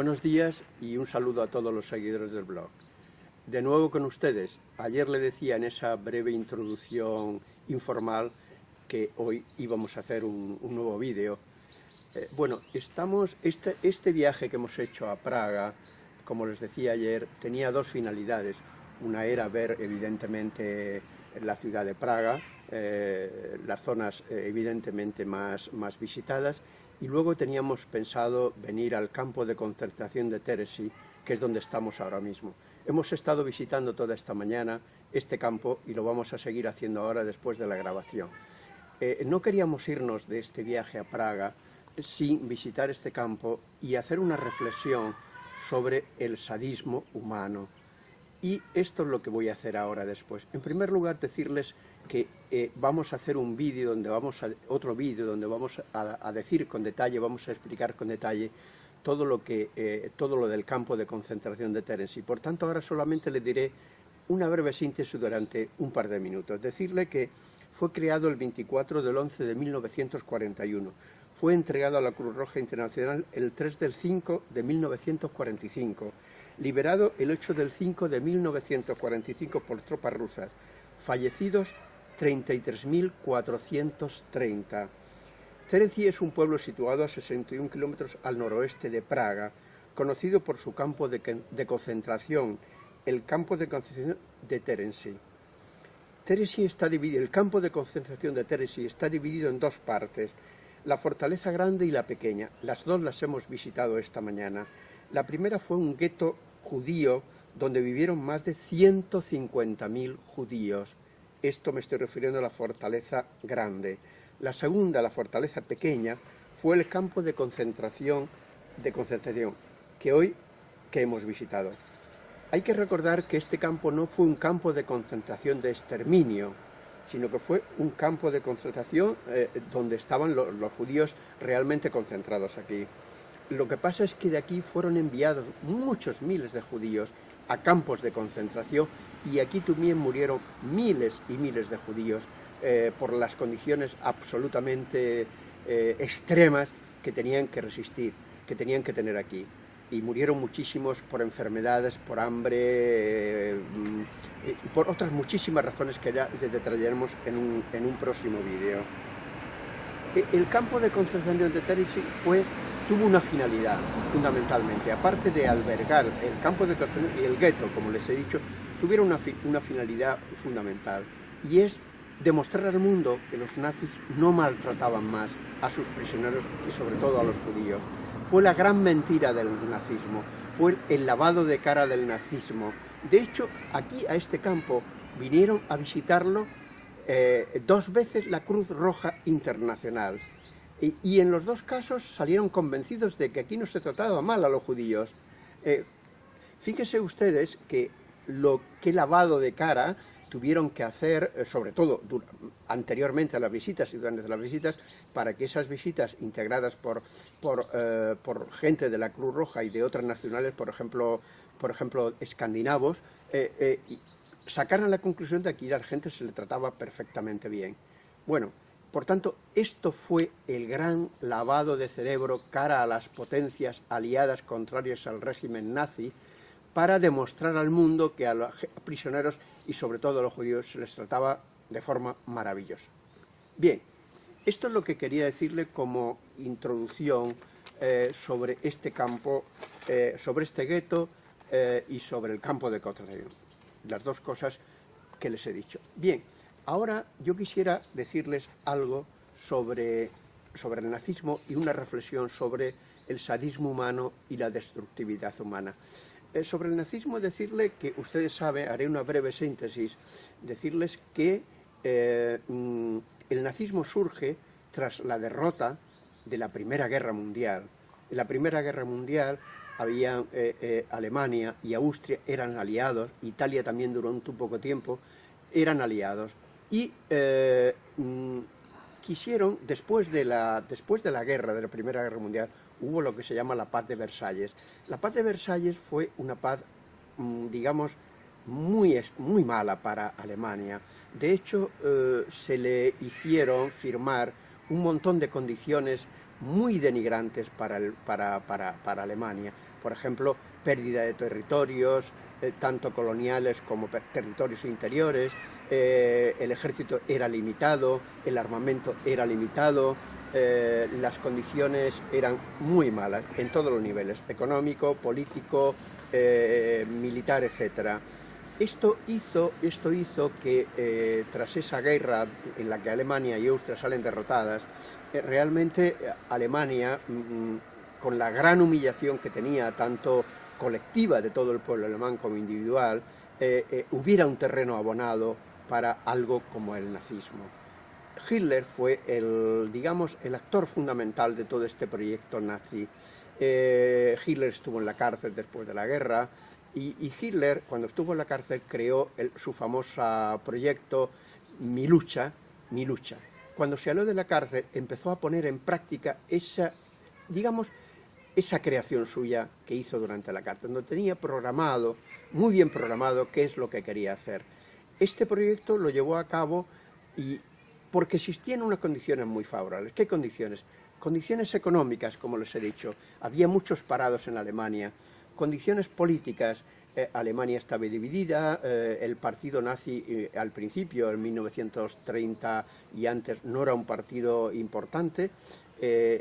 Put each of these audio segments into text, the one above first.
Buenos días y un saludo a todos los seguidores del blog. De nuevo con ustedes. Ayer le decía en esa breve introducción informal que hoy íbamos a hacer un, nuevo vídeo. Eh, bueno, estamos, este, este viaje que hemos hecho a Praga, como les decía ayer, tenía dos finalidades. Una era ver evidentemente la ciudad de Praga, eh, las zonas eh, evidentemente más, más visitadas, y luego teníamos pensado venir al campo de concentración de Teresi, que es donde estamos ahora mismo. Hemos estado visitando toda esta mañana este campo y lo vamos a seguir haciendo ahora después de la grabación. Eh, no queríamos irnos de este viaje a Praga sin visitar este campo y hacer una reflexión sobre el sadismo humano. Y esto es lo que voy a hacer ahora después. En primer lugar, decirles que eh, vamos a hacer un vídeo, donde vamos a, otro vídeo donde vamos a, decir con detalle, vamos a explicar con detalle todo lo, que, eh, todo lo del campo de concentración de y Por tanto, ahora solamente le diré una breve síntesis durante un par de minutos. Decirle que fue creado el 24 del 11 de 1941. Fue entregado a la Cruz Roja Internacional el 3 del 5 de 1945. Liberado el 8 del 5 de 1945 por tropas rusas. Fallecidos 33.430. Terenci es un pueblo situado a 61 kilómetros al noroeste de Praga, conocido por su campo de, concentración, el campo de concentración de Terenci. está dividido, el campo de concentración de Terenci está dividido en dos partes, la fortaleza grande y la pequeña. Las dos las hemos visitado esta mañana. La primera fue un gueto judío donde vivieron más de 150.000 judíos. Esto me estoy refiriendo a la fortaleza grande. La segunda, la fortaleza pequeña, fue el campo de concentración, de concentración que hoy que hemos visitado. Hay que recordar que este campo no fue un campo de concentración de exterminio, sino que fue un campo de concentración eh, donde estaban los judíos realmente concentrados aquí. Lo que pasa es que de aquí fueron enviados muchos miles de judíos a campos de concentración y aquí también murieron miles y miles de judíos eh, por las condiciones absolutamente eh, extremas que tenían que resistir, que tenían que tener aquí. Y murieron muchísimos por enfermedades, por hambre, eh, y por otras muchísimas razones que ya detallaremos en un, en un próximo vídeo. E, el campo de concentración de fue tuvo una finalidad, fundamentalmente, aparte de albergar el campo de concentración y el gueto, como les he dicho, tuvieron una, una finalidad fundamental, y es demostrar al mundo que los nazis no maltrataban más a sus prisioneros y sobre todo a los judíos. Fue la gran mentira del nazismo, fue el lavado de cara del nazismo. De hecho, aquí a este campo vinieron a visitarlo eh, dos veces la Cruz Roja Internacional. Y, en los dos casos salieron convencidos de que aquí no se trataba mal a los judíos. Eh, fíjense ustedes que lo que lavado de cara tuvieron que hacer, eh, sobre todo anteriormente a las visitas y durante las visitas, para que esas visitas integradas por, por, eh, gente de la Cruz Roja y de otras nacionales, por ejemplo, por ejemplo escandinavos, sacaran la conclusión de que a la gente se le trataba perfectamente bien. Bueno, por tanto, esto fue el gran lavado de cerebro cara a las potencias aliadas contrarias al régimen nazi para demostrar al mundo que a los prisioneros y sobre todo a los judíos se les trataba de forma maravillosa. Bien, esto es lo que quería decirle como introducción eh, sobre este campo, eh, sobre este gueto eh, y sobre el campo de concentración. Las dos cosas que les he dicho. Bien, Ahora yo quisiera decirles algo sobre, sobre el nazismo y una reflexión sobre el sadismo humano y la destructividad humana. Eh, sobre el nazismo decirle que, ustedes saben, haré una breve síntesis, decirles que eh, mm, el nazismo surge tras la derrota de la Primera Guerra Mundial. En la Primera Guerra Mundial había eh, Alemania y Austria eran aliados, Italia también duró un poco tiempo, eran aliados y eh, mm, quisieron, después de, la, después de la guerra, de la Primera Guerra Mundial, hubo lo que se llama la paz de Versalles. La paz de Versalles fue una paz, mm, digamos, muy, muy mala para Alemania. De hecho, eh, se le hicieron firmar un montón de condiciones muy denigrantes para, para, para, para Alemania. por ejemplo, pérdida de territorios, eh, tanto coloniales como territorios interiores, eh, el ejército era limitado, el armamento era limitado, eh, las condiciones eran muy malas en todos los niveles, económico, político, militar, etc. Esto hizo, esto hizo que tras esa guerra en la que Alemania y Austria salen derrotadas, realmente Alemania, mm, con la gran humillación que tenía tanto colectiva de todo el pueblo alemán como individual, eh, eh, hubiera un terreno abonado para algo como el nazismo. Hitler fue el, digamos, el actor fundamental de todo este proyecto nazi. Eh, Hitler estuvo en la cárcel después de la guerra y, Hitler, cuando estuvo en la cárcel, creó su famoso proyecto Mi lucha, Mi lucha. Cuando se salió de la cárcel, empezó a poner en práctica esa, digamos, esa creación suya que hizo durante la carta, donde tenía programado, muy bien programado, qué es lo que quería hacer. Este proyecto lo llevó a cabo y porque existían unas condiciones muy favorables. ¿Qué condiciones? Condiciones económicas, como les he dicho. Había muchos parados en Alemania. Condiciones políticas. Eh, Alemania estaba dividida, eh, el partido nazi eh, al principio, en 1930 y antes, no era un partido importante,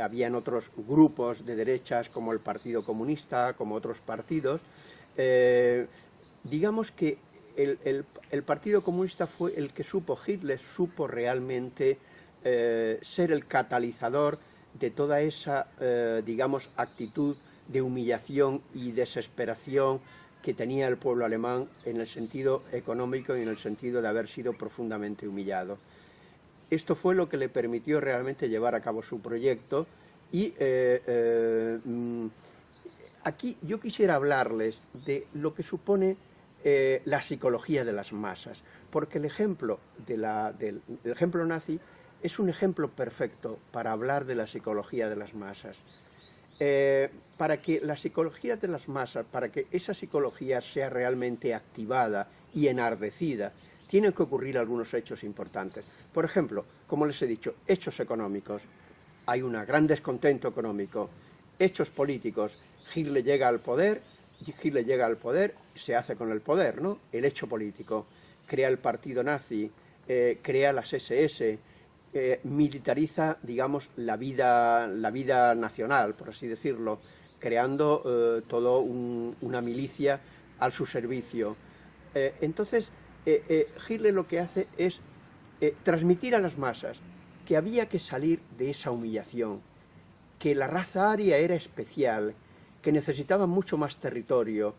habían otros grupos de derechas como el Partido Comunista, como otros partidos. Digamos que el, Partido Comunista fue el que supo, Hitler supo realmente eh, ser el catalizador de toda esa, digamos, actitud de humillación y desesperación que tenía el pueblo alemán en el sentido económico y en el sentido de haber sido profundamente humillado. Esto fue lo que le permitió realmente llevar a cabo su proyecto y eh, eh, mm, aquí yo quisiera hablarles de lo que supone eh, la psicología de las masas, porque el ejemplo, del, ejemplo nazi es un ejemplo perfecto para hablar de la psicología de las masas. para que la psicología de las masas, para que esa psicología sea realmente activada y enardecida, tienen que ocurrir algunos hechos importantes. Por ejemplo, como les he dicho, hechos económicos. Hay un gran descontento económico. Hechos políticos. Hitler llega al poder, Hitler llega al poder, se hace con el poder, ¿no? El hecho político. Crea el partido nazi, eh, crea las SS, eh, militariza, digamos, la vida, la vida nacional, por así decirlo, creando eh, toda una milicia al su servicio. entonces, eh, eh, Hitler lo que hace es transmitir a las masas que había que salir de esa humillación, que la raza aria era especial, que necesitaba mucho más territorio,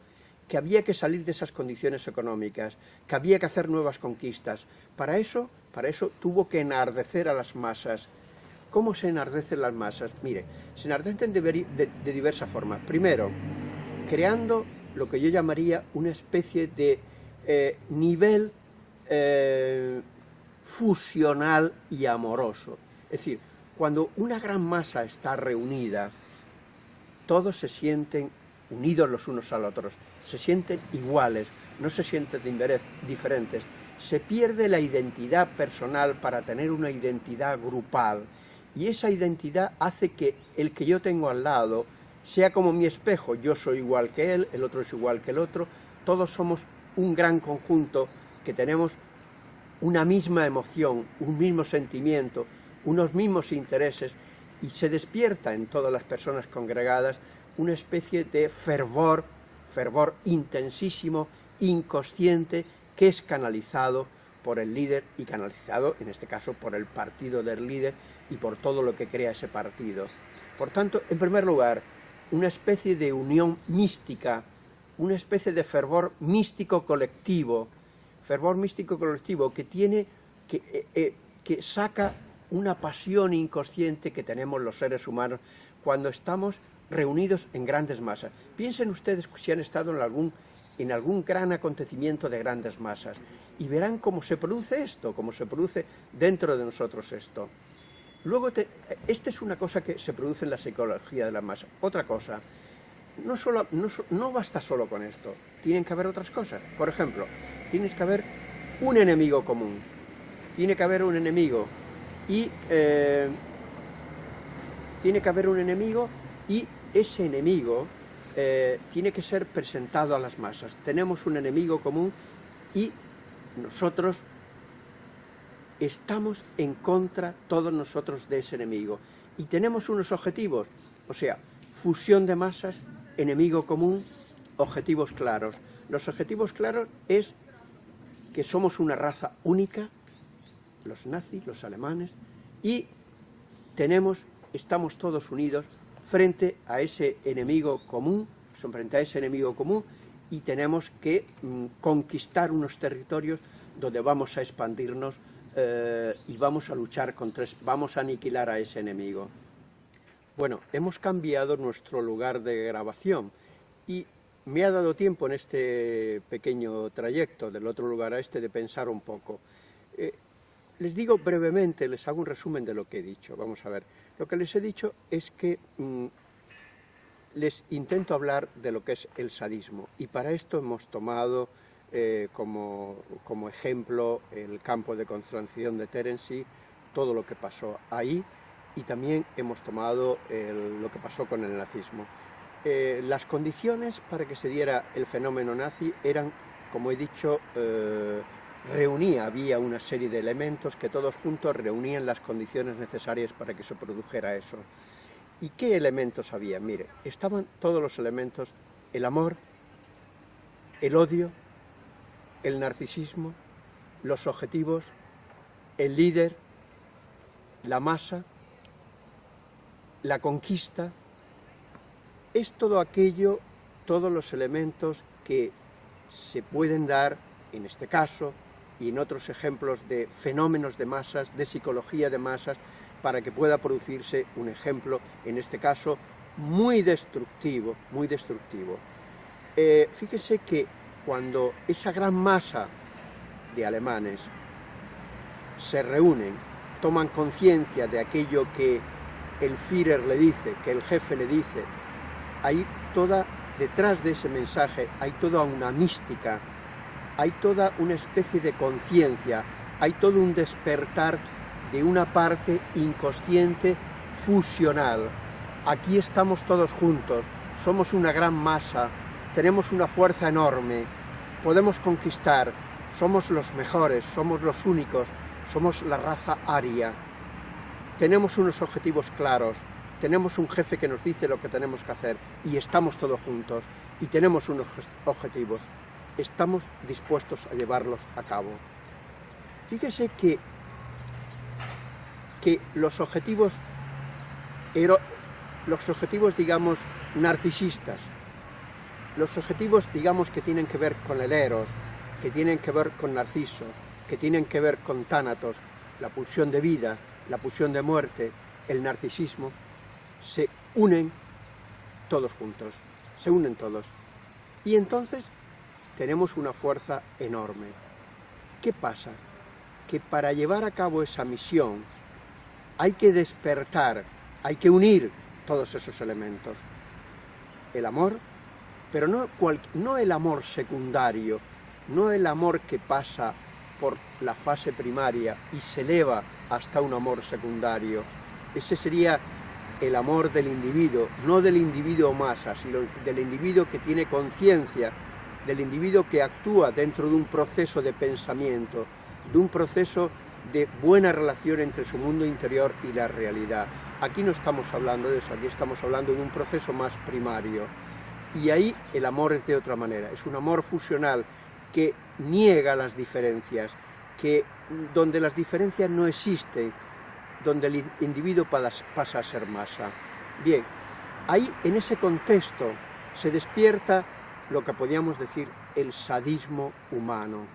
que había que salir de esas condiciones económicas, que había que hacer nuevas conquistas. Para eso, para eso tuvo que enardecer a las masas. ¿Cómo se enardecen las masas? Mire, se enardecen de, de diversas formas. Primero, creando lo que yo llamaría una especie de eh, nivel eh, fusional y amoroso. Es decir, cuando una gran masa está reunida, todos se sienten unidos los unos a los otros, se sienten iguales, no se sienten diferentes. Se pierde la identidad personal para tener una identidad grupal y esa identidad hace que el que yo tengo al lado sea como mi espejo, yo soy igual que él, el otro es igual que el otro, todos somos un gran conjunto que tenemos una misma emoción, un mismo sentimiento, unos mismos intereses y se despierta en todas las personas congregadas una especie de fervor, fervor intensísimo, inconsciente, que es canalizado por el líder y canalizado, en este caso, por el partido del líder y por todo lo que crea ese partido. Por tanto, en primer lugar, una especie de unión mística una especie de fervor místico colectivo, fervor místico colectivo que tiene, que, eh, eh, que saca una pasión inconsciente que tenemos los seres humanos cuando estamos reunidos en grandes masas. Piensen ustedes si han estado en algún, en algún gran acontecimiento de grandes masas y verán cómo se produce esto, cómo se produce dentro de nosotros esto. Luego, esta es una cosa que se produce en la psicología de la masa. Otra cosa, no, solo, no, basta solo con esto, tienen que haber otras cosas. Por ejemplo, tienes que haber un enemigo común, tiene que haber un enemigo y eh, tiene que haber un enemigo y ese enemigo eh, tiene que ser presentado a las masas. Tenemos un enemigo común y nosotros estamos en contra, todos nosotros, de ese enemigo. Y tenemos unos objetivos, o sea, fusión de masas, enemigo común, objetivos claros. Los objetivos claros es que somos una raza única, los nazis, los alemanes, y tenemos, estamos todos unidos frente a ese enemigo común, frente a ese enemigo común, y tenemos que mm, conquistar unos territorios donde vamos a expandirnos eh, y vamos a luchar contra, vamos a aniquilar a ese enemigo. Bueno, hemos cambiado nuestro lugar de grabación y me ha dado tiempo en este pequeño trayecto del otro lugar a este de pensar un poco. Eh, les digo brevemente, les hago un resumen de lo que he dicho. Vamos a ver, lo que les he dicho es que mm, les intento hablar de lo que es el sadismo y para esto hemos tomado eh, como, ejemplo el campo de concentración de Terency, todo lo que pasó ahí y también hemos tomado lo que pasó con el nazismo. Eh, las condiciones para que se diera el fenómeno nazi eran, como he dicho, eh, reunía, había una serie de elementos que todos juntos reunían las condiciones necesarias para que se produjera eso. ¿Y qué elementos había? Mire, estaban todos los elementos, el amor, el odio, el narcisismo, los objetivos, el líder, la masa, la conquista, es todo aquello, todos los elementos que se pueden dar, en este caso, y en otros ejemplos de fenómenos de masas, de psicología de masas, para que pueda producirse un ejemplo, en este caso, muy destructivo, muy destructivo. Eh, fíjese que cuando esa gran masa de alemanes se reúnen, toman conciencia de aquello que el Führer le dice, que el jefe le dice, hay toda, detrás de ese mensaje, hay toda una mística, hay toda una especie de conciencia, hay todo un despertar de una parte inconsciente fusional. Aquí estamos todos juntos, somos una gran masa, tenemos una fuerza enorme, podemos conquistar, somos los mejores, somos los únicos, somos la raza aria. Tenemos unos objetivos claros, tenemos un jefe que nos dice lo que tenemos que hacer y estamos todos juntos y tenemos unos objetivos. Estamos dispuestos a llevarlos a cabo. Fíjese que, que los objetivos, los objetivos, digamos, narcisistas, los objetivos, digamos, que tienen que ver con el Eros, que tienen que ver con Narciso, que tienen que ver con Tánatos, la pulsión de vida, la pulsión de muerte, el narcisismo, se unen todos juntos, se unen todos. Y entonces tenemos una fuerza enorme. ¿Qué pasa? Que para llevar a cabo esa misión hay que despertar, hay que unir todos esos elementos. El amor, pero no, no el amor secundario, no el amor que pasa por la fase primaria y se eleva hasta un amor secundario. Ese sería el amor del individuo, no del individuo masa, sino del individuo que tiene conciencia, del individuo que actúa dentro de un proceso de pensamiento, de un proceso de buena relación entre su mundo interior y la realidad. Aquí no estamos hablando de eso, aquí estamos hablando de un proceso más primario. Y ahí el amor es de otra manera, es un amor fusional que niega las diferencias, que donde las diferencias no existen, donde el individuo pasa a ser masa. Bien, ahí en ese contexto se despierta lo que podríamos decir el sadismo humano.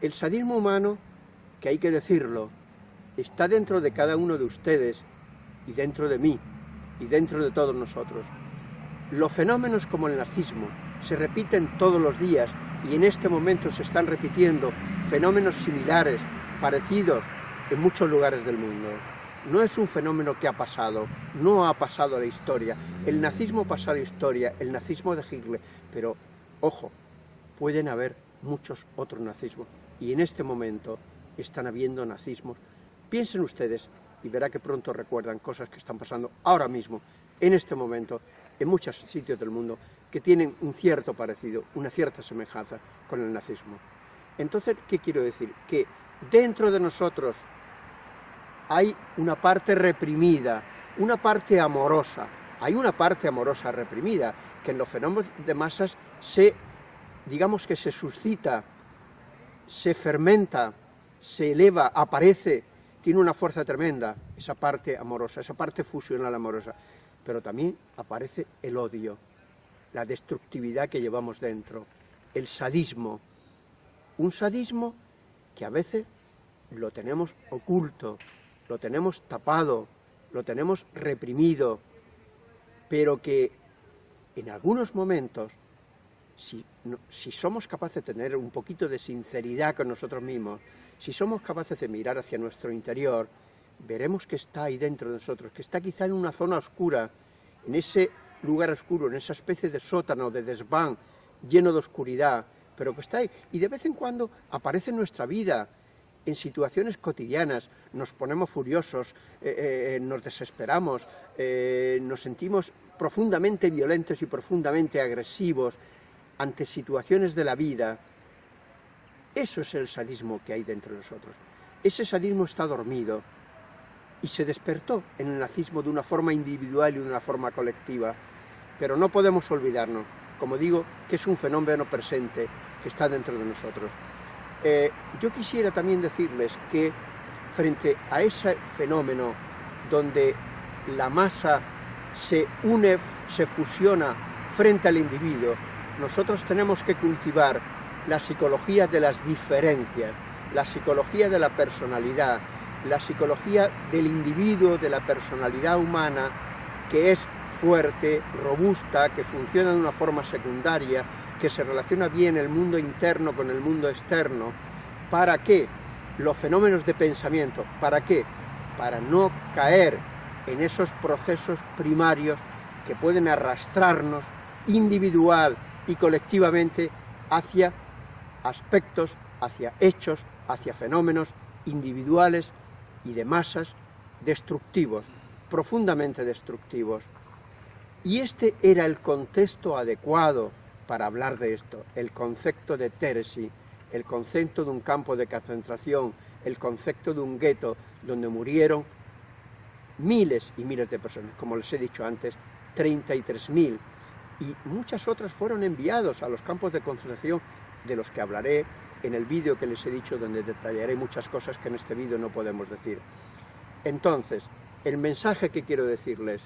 El sadismo humano, que hay que decirlo, está dentro de cada uno de ustedes y dentro de mí y dentro de todos nosotros. Los fenómenos como el nazismo se repiten todos los días y en este momento se están repitiendo fenómenos similares, parecidos, en muchos lugares del mundo. No es un fenómeno que ha pasado, no ha pasado a la historia. El nazismo pasó a la historia, el nazismo de Hitler, pero ojo, pueden haber muchos otros nazismos y en este momento están habiendo nazismos. Piensen ustedes y verá que pronto recuerdan cosas que están pasando ahora mismo, en este momento, en muchos sitios del mundo que tienen un cierto parecido, una cierta semejanza con el nazismo. Entonces, ¿qué quiero decir? Que dentro de nosotros hay una parte reprimida, una parte amorosa, hay una parte amorosa reprimida, que en los fenómenos de masas se, digamos que se suscita, se fermenta, se eleva, aparece, tiene una fuerza tremenda, esa parte amorosa, esa parte fusional amorosa, pero también aparece el odio, la destructividad que llevamos dentro, el sadismo, un sadismo que a veces lo tenemos oculto, lo tenemos tapado, lo tenemos reprimido, pero que en algunos momentos, si, si, somos capaces de tener un poquito de sinceridad con nosotros mismos, si somos capaces de mirar hacia nuestro interior, veremos que está ahí dentro de nosotros, que está quizá en una zona oscura, en ese lugar oscuro, en esa especie de sótano, de desván, lleno de oscuridad, pero que está ahí. Y de vez en cuando aparece en nuestra vida, en situaciones cotidianas, nos ponemos furiosos, eh, eh, nos desesperamos, eh, nos sentimos profundamente violentos y profundamente agresivos ante situaciones de la vida. Eso es el sadismo que hay dentro de nosotros. Ese sadismo está dormido y se despertó en el nazismo de una forma individual y de una forma colectiva. Pero no podemos olvidarnos, como digo, que es un fenómeno presente que está dentro de nosotros. Eh, yo quisiera también decirles que frente a ese fenómeno donde la masa se une, se fusiona frente al individuo, nosotros tenemos que cultivar la psicología de las diferencias, la psicología de la personalidad, la psicología del individuo, de la personalidad humana, que es fuerte, robusta, que funciona de una forma secundaria, que se relaciona bien el mundo interno con el mundo externo. ¿Para qué? Los fenómenos de pensamiento. ¿Para qué? Para no caer en esos procesos primarios que pueden arrastrarnos individual y colectivamente hacia aspectos, hacia hechos, hacia fenómenos individuales y de masas destructivos, profundamente destructivos. Y este era el contexto adecuado para hablar de esto, el concepto de Teresi, el concepto de un campo de concentración, el concepto de un gueto donde murieron miles y miles de personas, como les he dicho antes, 33.000, y muchas otras fueron enviados a los campos de concentración de los que hablaré en el vídeo que les he dicho donde detallaré muchas cosas que en este vídeo no podemos decir. Entonces, el mensaje que quiero decirles,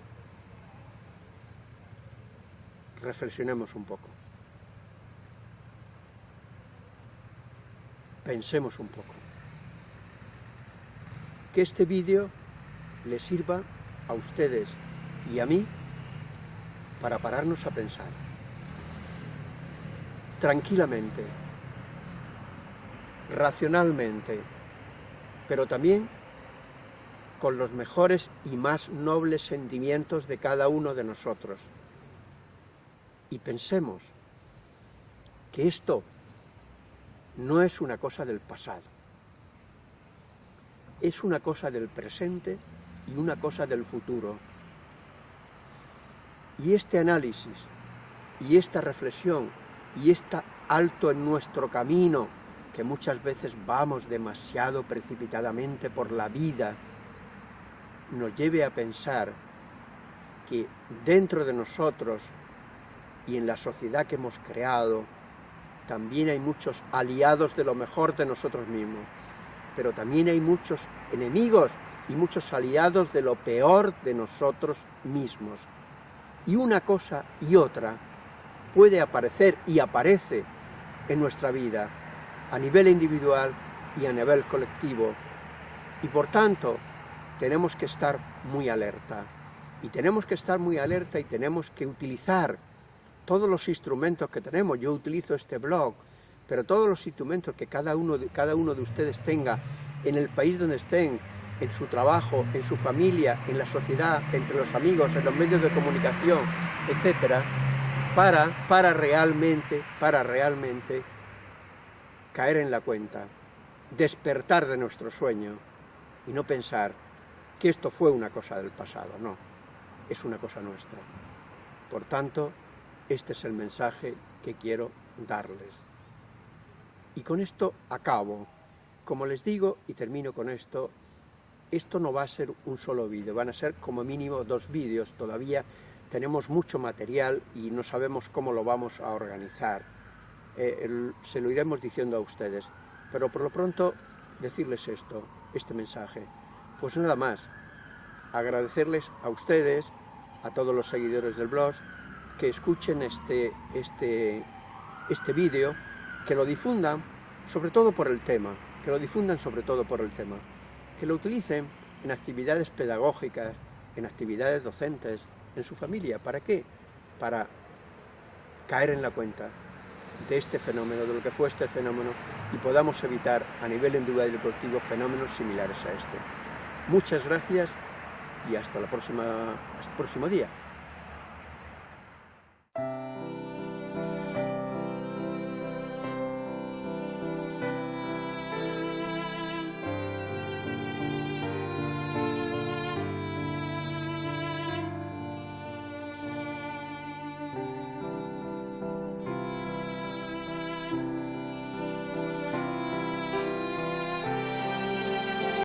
reflexionemos un poco. Pensemos un poco. Que este vídeo les sirva a ustedes y a mí para pararnos a pensar. Tranquilamente, racionalmente, pero también con los mejores y más nobles sentimientos de cada uno de nosotros. Y pensemos que esto no es una cosa del pasado, es una cosa del presente y una cosa del futuro. Y este análisis, y esta reflexión, y este alto en nuestro camino, que muchas veces vamos demasiado precipitadamente por la vida, nos lleve a pensar que dentro de nosotros y en la sociedad que hemos creado, también hay muchos aliados de lo mejor de nosotros mismos, pero también hay muchos enemigos y muchos aliados de lo peor de nosotros mismos. Y una cosa y otra puede aparecer y aparece en nuestra vida, a nivel individual y a nivel colectivo. Y por tanto, tenemos que estar muy alerta. Y tenemos que estar muy alerta y tenemos que utilizar todos los instrumentos que tenemos. Yo utilizo este blog, pero todos los instrumentos que cada uno de, cada uno de ustedes tenga en el país donde estén, en su trabajo, en su familia, en la sociedad, entre los amigos, en los medios de comunicación, etcétera, para, para realmente, para realmente caer en la cuenta, despertar de nuestro sueño y no pensar que esto fue una cosa del pasado, no, es una cosa nuestra. Por tanto, este es el mensaje que quiero darles. Y con esto acabo. Como les digo, y termino con esto, esto no va a ser un solo vídeo, van a ser como mínimo dos vídeos. Todavía tenemos mucho material y no sabemos cómo lo vamos a organizar. Eh, se lo iremos diciendo a ustedes. Pero por lo pronto, decirles esto, este mensaje. Pues nada más, agradecerles a ustedes, a todos los seguidores del blog, que escuchen este, este, este vídeo, que lo difundan, sobre todo por el tema, que lo difundan sobre todo por el tema, que lo utilicen en actividades pedagógicas, en actividades docentes, en su familia. ¿Para qué? Para caer en la cuenta de este fenómeno, de lo que fue este fenómeno, y podamos evitar a nivel individual y deportivo fenómenos similares a este. Muchas gracias y hasta, la próxima, hasta el próximo día.